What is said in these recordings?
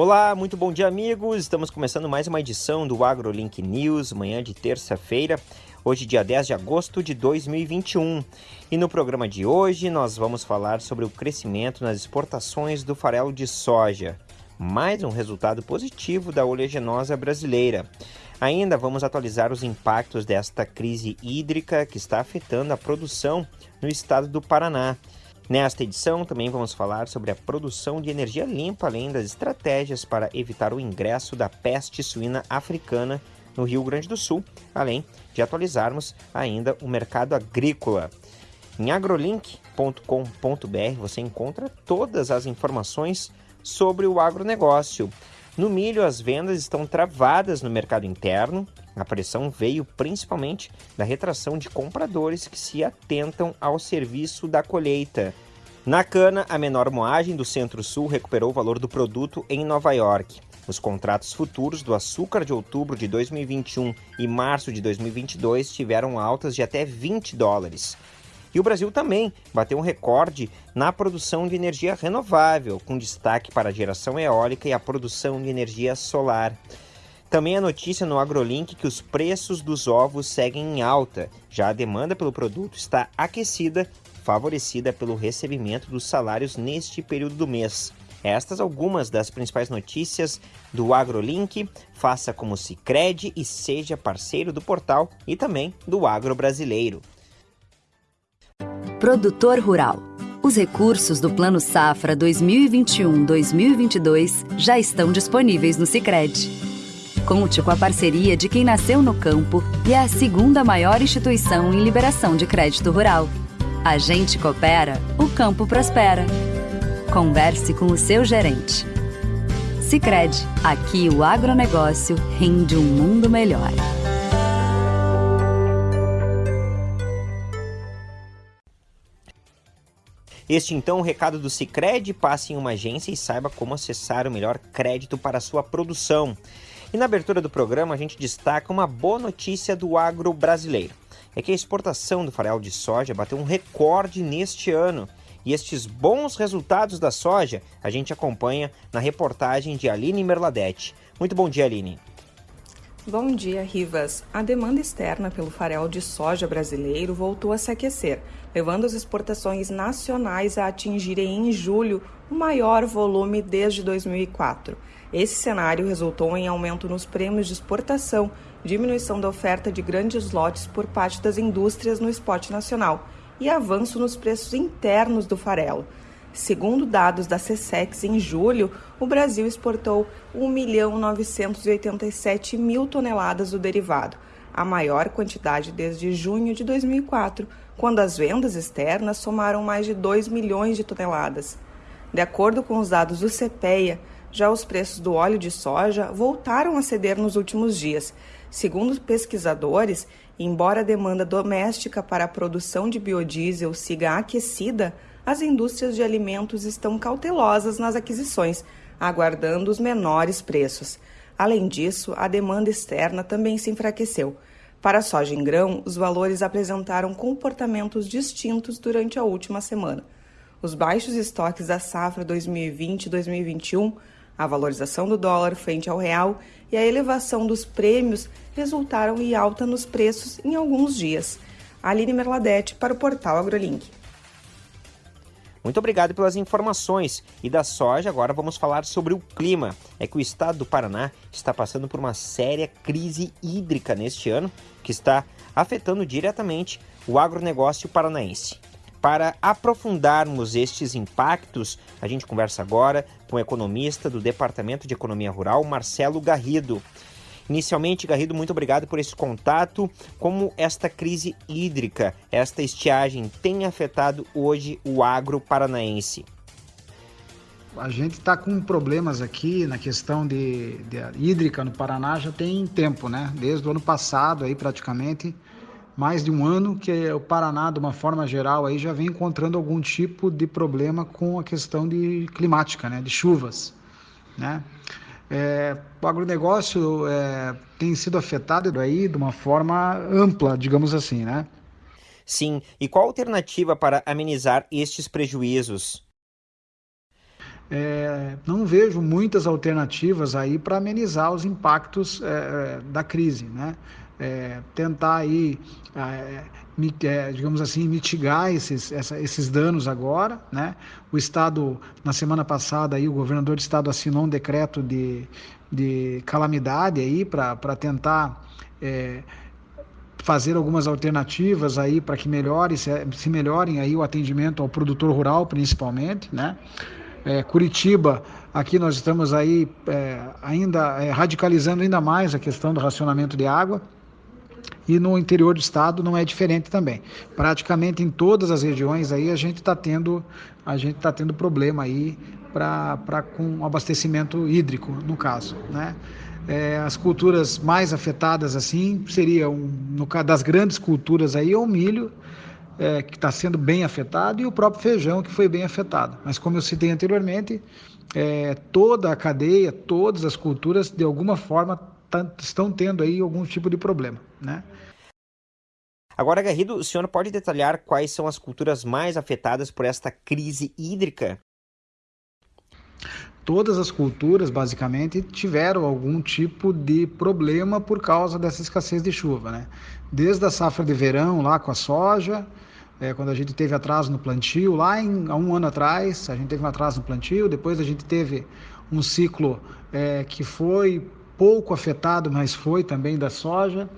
Olá, muito bom dia, amigos. Estamos começando mais uma edição do AgroLink News, manhã de terça-feira, hoje, dia 10 de agosto de 2021. E no programa de hoje, nós vamos falar sobre o crescimento nas exportações do farelo de soja, mais um resultado positivo da oleaginosa brasileira. Ainda vamos atualizar os impactos desta crise hídrica que está afetando a produção no estado do Paraná. Nesta edição, também vamos falar sobre a produção de energia limpa, além das estratégias para evitar o ingresso da peste suína africana no Rio Grande do Sul, além de atualizarmos ainda o mercado agrícola. Em agrolink.com.br você encontra todas as informações sobre o agronegócio. No milho, as vendas estão travadas no mercado interno. A pressão veio principalmente da retração de compradores que se atentam ao serviço da colheita. Na cana, a menor moagem do Centro-Sul recuperou o valor do produto em Nova York. Os contratos futuros do açúcar de outubro de 2021 e março de 2022 tiveram altas de até 20 dólares. E o Brasil também bateu um recorde na produção de energia renovável, com destaque para a geração eólica e a produção de energia solar. Também a notícia no AgroLink que os preços dos ovos seguem em alta. Já a demanda pelo produto está aquecida, favorecida pelo recebimento dos salários neste período do mês. Estas algumas das principais notícias do AgroLink. Faça como se crede e seja parceiro do portal e também do Agro Brasileiro. Produtor Rural. Os recursos do Plano Safra 2021-2022 já estão disponíveis no Sicredi. Conte com a parceria de quem nasceu no campo e é a segunda maior instituição em liberação de crédito rural. A gente coopera, o campo prospera. Converse com o seu gerente. Sicredi, aqui o agronegócio rende um mundo melhor. Este então o recado do Sicredi, passe em uma agência e saiba como acessar o melhor crédito para a sua produção. E na abertura do programa a gente destaca uma boa notícia do agro brasileiro. É que a exportação do farelo de soja bateu um recorde neste ano. E estes bons resultados da soja a gente acompanha na reportagem de Aline Merladete. Muito bom dia, Aline. Bom dia, Rivas. A demanda externa pelo farelo de soja brasileiro voltou a se aquecer, levando as exportações nacionais a atingirem em julho o maior volume desde 2004. Esse cenário resultou em aumento nos prêmios de exportação, diminuição da oferta de grandes lotes por parte das indústrias no esporte nacional e avanço nos preços internos do farelo. Segundo dados da CSEX, em julho, o Brasil exportou 1.987 mil toneladas do derivado, a maior quantidade desde junho de 2004, quando as vendas externas somaram mais de 2 milhões de toneladas. De acordo com os dados do CPEA, já os preços do óleo de soja voltaram a ceder nos últimos dias. Segundo pesquisadores, embora a demanda doméstica para a produção de biodiesel siga aquecida, as indústrias de alimentos estão cautelosas nas aquisições, aguardando os menores preços. Além disso, a demanda externa também se enfraqueceu. Para a soja em grão, os valores apresentaram comportamentos distintos durante a última semana. Os baixos estoques da safra 2020-2021, a valorização do dólar frente ao real e a elevação dos prêmios resultaram em alta nos preços em alguns dias. Aline Merladete para o portal AgroLink. Muito obrigado pelas informações. E da soja, agora vamos falar sobre o clima. É que o estado do Paraná está passando por uma séria crise hídrica neste ano, que está afetando diretamente o agronegócio paranaense. Para aprofundarmos estes impactos, a gente conversa agora com o economista do Departamento de Economia Rural, Marcelo Garrido. Inicialmente, Garrido, muito obrigado por esse contato. Como esta crise hídrica, esta estiagem tem afetado hoje o agro paranaense? A gente está com problemas aqui na questão de, de, hídrica no Paraná já tem tempo, né? Desde o ano passado aí praticamente mais de um ano que o Paraná, de uma forma geral, aí já vem encontrando algum tipo de problema com a questão de climática, né? De chuvas, né? É, o agronegócio é, tem sido afetado aí de uma forma ampla, digamos assim, né? Sim, e qual a alternativa para amenizar estes prejuízos? é, não vejo muitas alternativas aí para amenizar os impactos é, da crise, né? É, tentar aí, é, digamos assim, mitigar esses, essa, esses danos agora, né? O Estado, na semana passada, aí, o governador do Estado assinou um decreto de, de calamidade para tentar é, fazer algumas alternativas aí para que melhore, se melhorem aí o atendimento ao produtor rural, principalmente, né? É, Curitiba, aqui nós estamos aí é, ainda é, radicalizando ainda mais a questão do racionamento de água e no interior do estado não é diferente também. Praticamente em todas as regiões aí a gente está tendo a gente está tendo problema aí para com abastecimento hídrico no caso, né? É, as culturas mais afetadas assim seriam no caso das grandes culturas aí o milho é, que está sendo bem afetado e o próprio feijão que foi bem afetado. Mas como eu citei anteriormente, é, toda a cadeia, todas as culturas de alguma forma tá, estão tendo aí algum tipo de problema, né? Agora, Garrido, o senhor pode detalhar quais são as culturas mais afetadas por esta crise hídrica? Todas as culturas, basicamente, tiveram algum tipo de problema por causa dessa escassez de chuva, né? Desde a safra de verão, lá com a soja, é, quando a gente teve atraso no plantio, lá em, há um ano atrás, a gente teve um atraso no plantio, depois a gente teve um ciclo é, que foi pouco afetado, mas foi também da soja.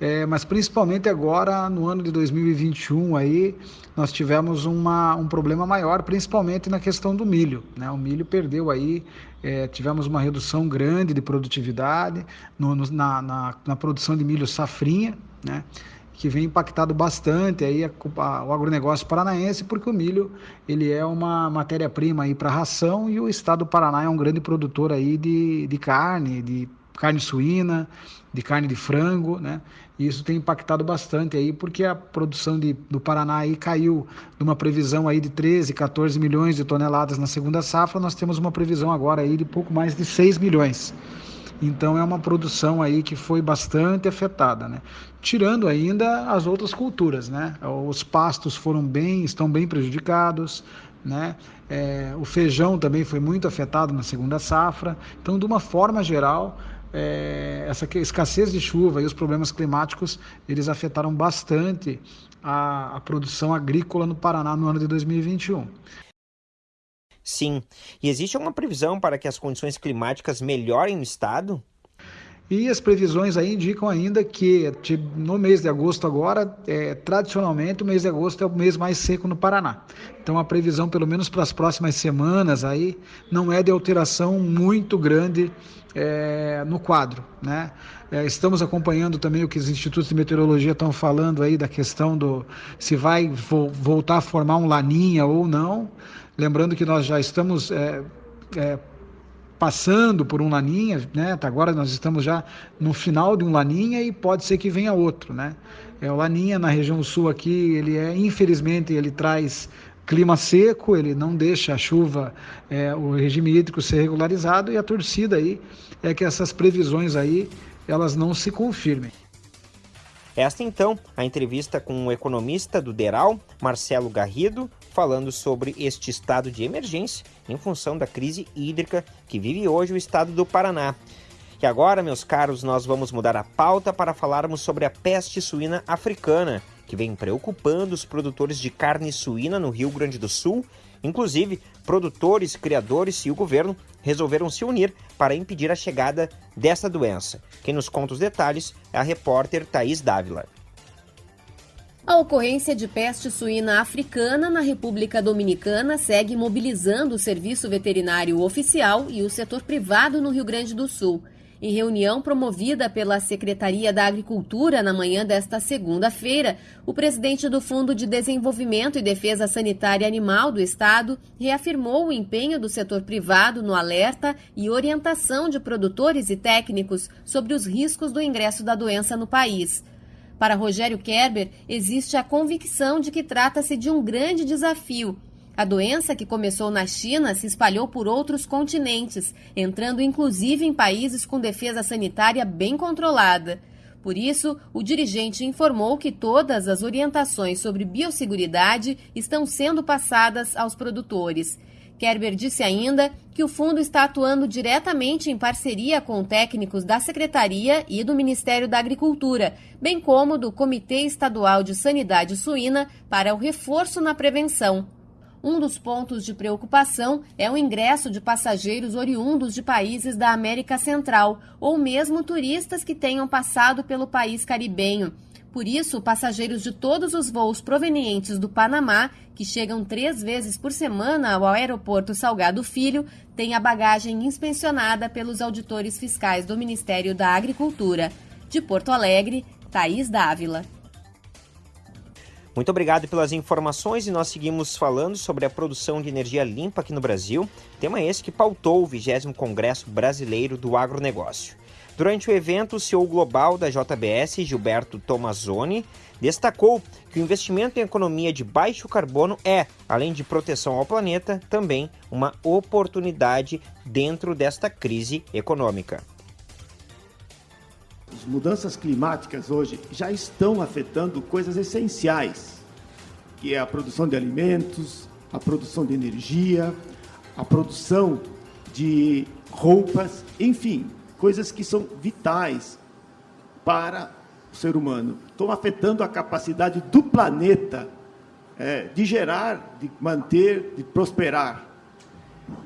É, mas principalmente agora no ano de 2021 aí nós tivemos uma, um problema maior, principalmente na questão do milho. Né? O milho perdeu aí, é, tivemos uma redução grande de produtividade no, no, na, na, na, produção de milho safrinha, né? que vem impactado bastante aí a, a, o agronegócio paranaense, porque o milho ele é uma matéria-prima aí para ração e o estado do Paraná é um grande produtor aí de, de carne, de carne suína, de carne de frango, né? E isso tem impactado bastante aí, porque a produção de, do Paraná aí caiu de uma previsão aí de 13, 14 milhões de toneladas na segunda safra, nós temos uma previsão agora aí de pouco mais de 6 milhões. Então é uma produção aí que foi bastante afetada, né? Tirando ainda as outras culturas, né? Os pastos foram bem, estão bem prejudicados, né? É, o feijão também foi muito afetado na segunda safra. Então, de uma forma geral, é, essa escassez de chuva e os problemas climáticos eles afetaram bastante a, a produção agrícola no Paraná no ano de 2021. Sim. E existe alguma previsão para que as condições climáticas melhorem no estado? E as previsões aí indicam ainda que no mês de agosto agora, é, tradicionalmente o mês de agosto é o mês mais seco no Paraná. Então a previsão, pelo menos para as próximas semanas aí, não é de alteração muito grande é, no quadro, né? É, estamos acompanhando também o que os institutos de meteorologia estão falando aí da questão do se vai vo voltar a formar um laninha ou não. Lembrando que nós já estamos é, é passando por um laninha, né? Agora nós estamos já no final de um laninha e pode ser que venha outro, né? É, o laninha na região sul aqui, ele é infelizmente ele traz clima seco, ele não deixa a chuva, é, o regime hídrico ser regularizado e a torcida aí é que essas previsões aí elas não se confirmem. Esta então a entrevista com o economista do Deral, Marcelo Garrido, falando sobre este estado de emergência em função da crise hídrica que vive hoje o estado do Paraná. E agora, meus caros, nós vamos mudar a pauta para falarmos sobre a peste suína africana, que vem preocupando os produtores de carne suína no Rio Grande do Sul. Inclusive, produtores, criadores e o governo resolveram se unir para impedir a chegada dessa doença. Quem nos conta os detalhes é a repórter Thaís Dávila. A ocorrência de peste suína africana na República Dominicana segue mobilizando o Serviço Veterinário Oficial e o setor privado no Rio Grande do Sul. Em reunião promovida pela Secretaria da Agricultura na manhã desta segunda-feira, o presidente do Fundo de Desenvolvimento e Defesa Sanitária Animal do Estado reafirmou o empenho do setor privado no alerta e orientação de produtores e técnicos sobre os riscos do ingresso da doença no país. Para Rogério Kerber, existe a convicção de que trata-se de um grande desafio. A doença, que começou na China, se espalhou por outros continentes, entrando inclusive em países com defesa sanitária bem controlada. Por isso, o dirigente informou que todas as orientações sobre biosseguridade estão sendo passadas aos produtores. Kerber disse ainda que o fundo está atuando diretamente em parceria com técnicos da Secretaria e do Ministério da Agricultura, bem como do Comitê Estadual de Sanidade Suína para o reforço na prevenção. Um dos pontos de preocupação é o ingresso de passageiros oriundos de países da América Central ou mesmo turistas que tenham passado pelo país caribenho. Por isso, passageiros de todos os voos provenientes do Panamá, que chegam três vezes por semana ao aeroporto Salgado Filho, têm a bagagem inspecionada pelos auditores fiscais do Ministério da Agricultura. De Porto Alegre, Thaís Dávila. Muito obrigado pelas informações e nós seguimos falando sobre a produção de energia limpa aqui no Brasil, tema esse que pautou o 20 Congresso Brasileiro do Agronegócio. Durante o evento, o CEO global da JBS, Gilberto Tomazoni, destacou que o investimento em economia de baixo carbono é, além de proteção ao planeta, também uma oportunidade dentro desta crise econômica. As mudanças climáticas hoje já estão afetando coisas essenciais, que é a produção de alimentos, a produção de energia, a produção de roupas, enfim, coisas que são vitais para o ser humano. Estão afetando a capacidade do planeta é, de gerar, de manter, de prosperar.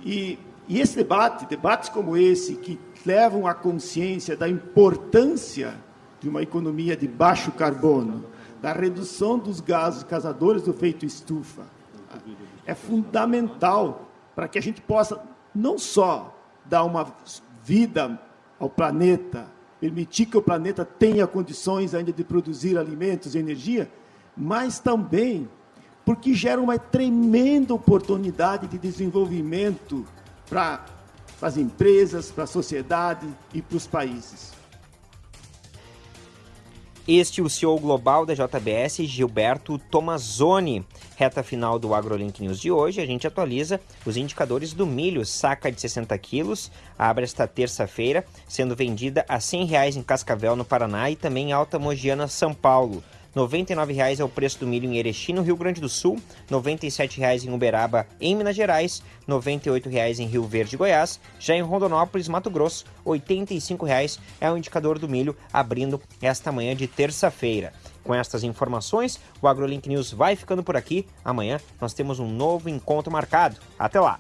E, e esse debate, debates como esse, que levam à consciência da importância de uma economia de baixo carbono, da redução dos gases causadores do efeito estufa, é fundamental para que a gente possa não só dar uma vida ao planeta, permitir que o planeta tenha condições ainda de produzir alimentos e energia, mas também porque gera uma tremenda oportunidade de desenvolvimento para as empresas, para a sociedade e para os países. Este é o CEO global da JBS, Gilberto Tomazoni. Reta final do AgroLink News de hoje, a gente atualiza os indicadores do milho, saca de 60 quilos, abre esta terça-feira, sendo vendida a 100 reais em Cascavel, no Paraná, e também em Alta Mogiana, São Paulo. R$ 99,00 é o preço do milho em Erechim, no Rio Grande do Sul, R$ 97,00 em Uberaba, em Minas Gerais, R$ 98,00 em Rio Verde, Goiás. Já em Rondonópolis, Mato Grosso, R$ 85,00 é o indicador do milho, abrindo esta manhã de terça-feira. Com estas informações, o AgroLink News vai ficando por aqui. Amanhã nós temos um novo encontro marcado. Até lá!